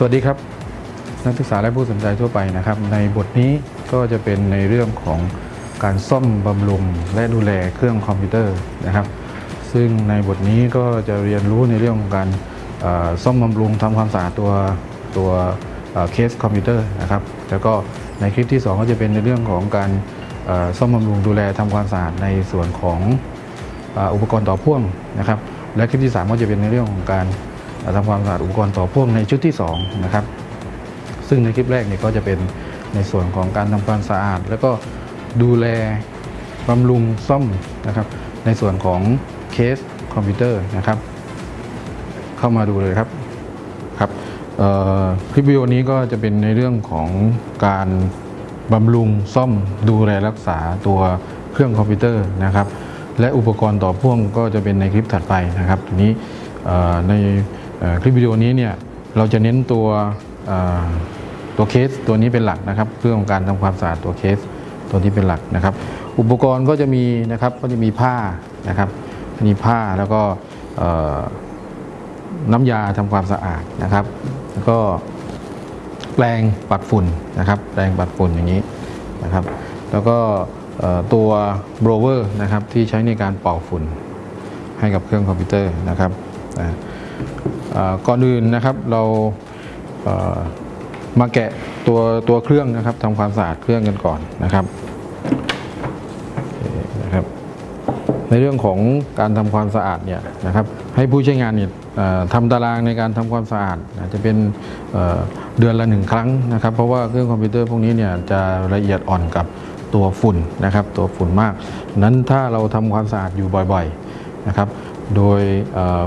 สวัสดีครับ นักศึกษาและผู้สนใจทั่วไปนะครับ ในบทนี้ก็จะเป็นในเรื่องของการซ่อมบำรุงและดูแลเครื่องคอมพิวเตอร์นะครับ ซึ่งในบทนี้ก็จะเรียนรู้ในเรื่องของการซ่อมบำรุงทำความสะอาดตัวตัวเคสคอมพิวเตอร์นะครับแล้วก็ในคลิปที่ 2 ก็จะเป็นในเรื่องของการซ่อมบำรุงดูแลทำความสะอาดในส่วนของอุปกรณ์ต่อพ่วงนะครับ และคลิปที่ 3 ก็จะเป็นในเรื่องของการ ทำความสะอาดอุปกรณ์ต่อพ่วงในชุดที่2นะครับซึ่งในคลิปแรกเนี่ยก็จะเป็นในส่วนของการทำความสะอาด แล้วก็ดูแลบำรุงซ่อมนะครับ ในส่วนของเคสคอมพิวเตอร์นะครับ เข้ามาดูเลยครับครับเอ่อคลิปวิดีโอนี้ก็จะเป็นในเรื่องของการบำรุงซ่อมดูแลรักษาตัวเครื่องคอมพิวเตอร์นะครับ และอุปกรณ์ต่อพ่วงก็จะเป็นในคลิปถัดไปนะครับทีนี้เอ่อใน คลิปวิดีโอนี้เนี่ยเราจะเน้นตัวตัวเคสตัวนี้เป็นหลักนะครับเรื่องของการทำความสะอาดตัวเคสตัวนี้เป็นหลักนะครับ อุปกรณ์ก็จะมีนะครับก็จะมีผ้านะครับมีผ้าแล้วก็น้ำยาทำความสะอาดนะครับ แล้วก็แปรงปัดฝุ่นนะครับแปรงปัดฝุ่นอย่างนี้นะครับ แล้วก็ตัวโบรเวอร์นะครับที่ใช้ในการเป่าฝุ่นให้กับเครื่องคอมพิวเตอร์นะครับ ก่อนอื่นนะครับเรามาแกะตัวตัวเครื่องนะครับทำความสะอาดเครื่องกันก่อนนะครับนะครับ ในเรื่องของการทำความสะอาดเนี่ยนะครับ ให้ผู้ใช้งานเนี่ยทำตารางในการทำความสะอาดจะเป็นเเดือนละหนึ่งครั้งนะครับ เพราะว่าเครื่องคอมพิวเตอร์พวกนี้เนี่ยจะละเอียดอ่อนกับตัวฝุ่นนะครับ ตัวฝุ่นมากนั้นถ้าเราทำความสะอาดอยู่บ่อย ๆนะครับ โดย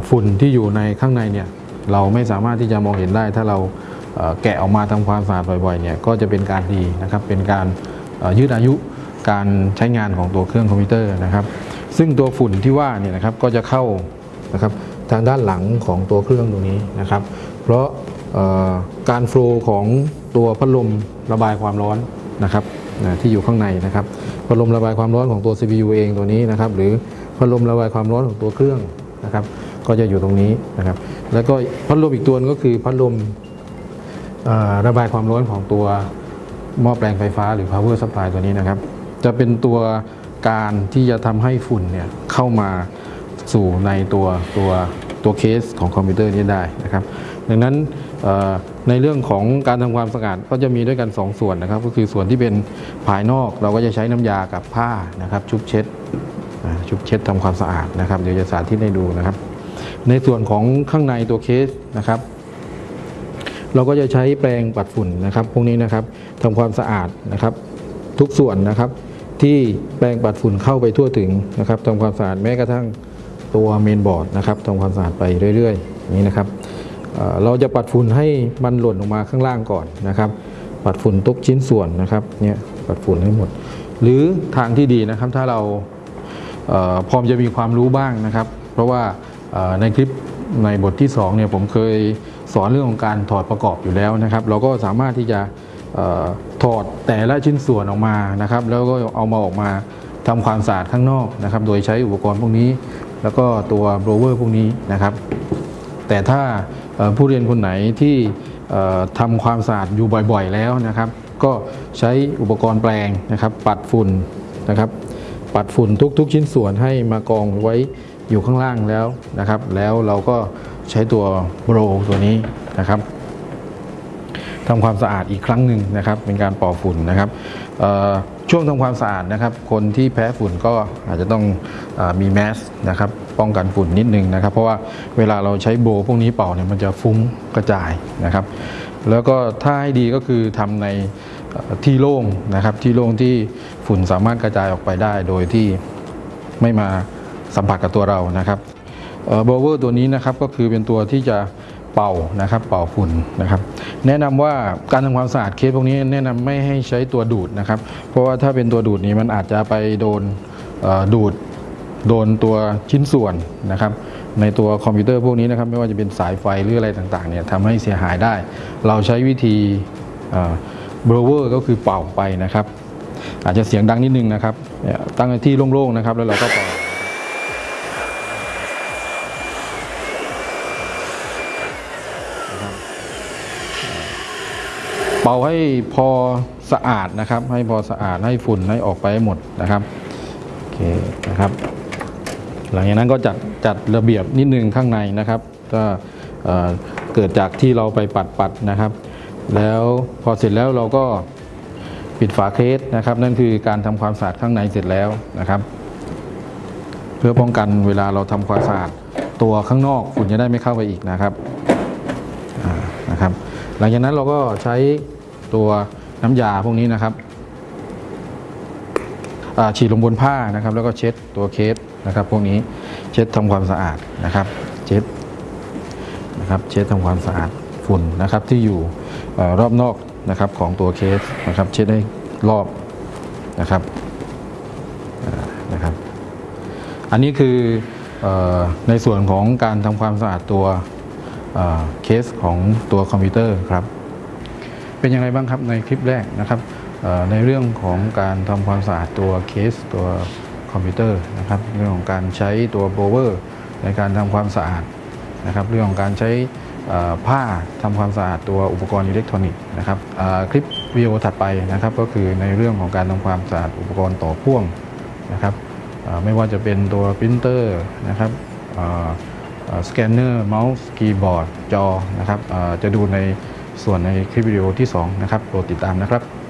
ฝุ่นที่อยู่ในข้างในเนี่ย เราไม่สามารถที่จะมองเห็นได้ ถ้าเราแกะออกมาทำความสะอาดบ่อยๆเนี่ยก็จะเป็นการดีนะครับเป็นการยืดอายุการใช้งานของตัวเครื่องคอมพิวเตอร์นะครับ ซึ่งตัวฝุ่นที่ว่าเนี่ยนะครับก็จะเข้านะครับทางด้านหลังของตัวเครื่องตรงนี้นะครับ เพราะการโฟล์ของตัวพัดลมระบายความร้อนนะครับนะที่อยู่ข้างในนะครับพัดลมระบายความร้อนของตัว CPU เองตัวนี้นะครับ หรือพัดลมระบายความร้อนของตัวเครื่องนะครับ ก็จะอยู่ตรงนี้นะครับ แล้วก็พัดลมอีกตัวนึงก็คือพัดลมระบายความร้อนของตัวหม้อแปลงไฟฟ้าหรือ power supply ตัวนี้นะครับ จะเป็นตัวการที่จะทำให้ฝุ่นเนี่ยเข้ามาสู่ในตัวตัวตัวเคสของคอมพิวเตอร์นี้ได้นะครับ ดังนั้นในเรื่องของการทำความสะอาดก็จะมีด้วยกัน 2 ส่วนนะครับ ก็คือส่วนที่เป็นภายนอกเราก็จะใช้น้ำยากับผ้านะครับ ชุบเช็ดชุบเช็ดทำความสะอาดนะครับ เดี๋ยวจะสาธิตให้ดูนะครับ ในส่วนของข้างในตัวเคสนะครับ เราก็จะใช้แปรงปัดฝุ่นนะครับ พวกนี้นะครับทำความสะอาดนะครับ ทุกส่วนนะครับ ที่แปรงปัดฝุ่นเข้าไปทั่วถึงนะครับทำความสะอาดแม้กระทั่งตัวเมนบอร์ดนะครับทำความสะอาดไปเรื่อยๆนี้นะครับเราจะปัดฝุ่นให้มันหล่นลงมาข้างล่างก่อนนะครับ ปัดฝุ่นทุกชิ้นส่วนนะครับเนี่ยปัดฝุ่นให้หมด หรือทางที่ดีนะครับถ้าเราเออพอจะมีความรู้บ้างนะครับ เพราะว่า ในคลิปในบทที่2เนี่ยผมเคยสอนเรื่องของการถอดประกอบอยู่แล้วนะครับ เราก็สามารถที่จะออถอดแต่ละชิ้นส่วนออกมานะครับ แล้วก็เอามาออกมาทำความสะอาดข้างนอกนะครับ โดยใช้อุปกรณ์พวกนี้ แล้วก็ตัวโบรเวอร์พวกนี้นะครับ แต่ถ้าผู้เรียนคนไหนที่เอ่อทำความสะอาดอยู่บ่อยๆแล้วนะครับ ก็ใช้อุปกรณ์แปลงนะครับ ปัดฝุ่นนะครับ ปัดฝุ่นทุก ๆ ชิ้นส่วนให้มากองไว้ อยู่ข้างล่างแล้วนะครับ แล้วเราก็ใช้ตัวโบรตัวนี้นะครับทำความสะอาดอีกครั้งหนึ่งนะครับ เป็นการป่าฝุ่นนะครับช่วงทำความสะอาดนะครับ คนที่แพ้ฝุ่นก็อาจจะต้องอมีแมสนะครับป้องกันฝุ่นนิดนึงนะครับ เพราะว่าเวลาเราใช้โบพวกนี้เป่าเนี่ยมันจะฟุ้งกระจายนะครับ แล้วก็ถ้าให้ดีก็คือทำในที่โล่งนะครับที่โล่งที่ฝุ่นสามารถกระจายออกไปได้โดยที่ไม่มา สัมผัสกับตัวเรานะครับ blower ตัวนี้นะครับก็คือเป็นตัวที่จะเป่านะครับเป่าฝุ่นนะครับ แนะนำว่าการทำความสะอาดเคสพวกนี้แนะนำไม่ให้ใช้ตัวดูดนะครับ เพราะว่าถ้าเป็นตัวดูดนี้มันอาจจะไปโดนดูดโดนตัวชิ้นส่วนนะครับ ในตัวคอมพิวเตอร์พวกนี้นะครับ ไม่ว่าจะเป็นสายไฟหรืออะไรต่างๆเนี่ยทำให้เสียหายได้ เราใช้วิธีเบรเวอร์ก็คือเป่าไปนะครับ อาจจะเสียงดังนิดนึงนะครับตั้งที่โล่งๆนะครับแล้วเราก็เป่า ป่าให้พอสะอาดนะครับ ให้พอสะอาดให้ฝุ่นให้ออกไปหหมดนะครับโอเคนะครับ หลังจากนั้นก็จัดจัดระเบียบนิดนึงข้างในนะครับก็เกิดจากที่เราไปปัดปัดนะครับ แล้วพอเสร็จแล้วเราก็ปิดฝาเคสนะครับ นั่นคือการทำความสะอาดข้างในเสร็จแล้วนะครับ เพื่อป้องกันเวลาเราทำความสะอาดตัวข้างนอกฝุ่นจะได้ไม่เข้าไปอีกนะครับนะครับ หลังจากนั้นเราก็ใช้ ตัวน้ำยาพวกนี้นะครับฉีดลงบนผ้านะครับ แล้วก็เช็ดตัวเคสนะครับ พวกนี้เช็ดทำความสะอาดนะครับ เช็ดนะครับเช็ดทำความสะอาดฝุ่นนะครับที่อยู่อรอบนอกนะครับของตัวเคสนะครับ เช็ดให้รอบนะครับนะครับ อันนี้คืออในส่วนของการทำความสะอาดตัวเคสของตัวคอมพิวเตอร์ครับ เป็นยังไงบ้างครับในคลิปแรกนะครับในเรื่องของการทำความสะอาดตัวเคสตัวคอมพิวเตอร์นะครับเรื่องของการใช้ตัว blower ในการทำความสะอาดนะครับเรื่องของการใช้ผ้าทำความสะอาดตัวอุปกรณ์อิเล็กทรอนิกส์นะครับคลิปวิดีโอถัดไปนะครับก็คือในเรื่องของการทำความสะอาดอุปกรณ์ต่อพ่วงนะครับไม่ว่าจะเป็นตัวปรินเตอร์นะครับสแกนเนอร์เมาส์คีย์บอร์ดจอนะครับจะดูใน ส่วนในคลิปวิดีโอที่ 2 นะครับโปรดติดตามนะครับ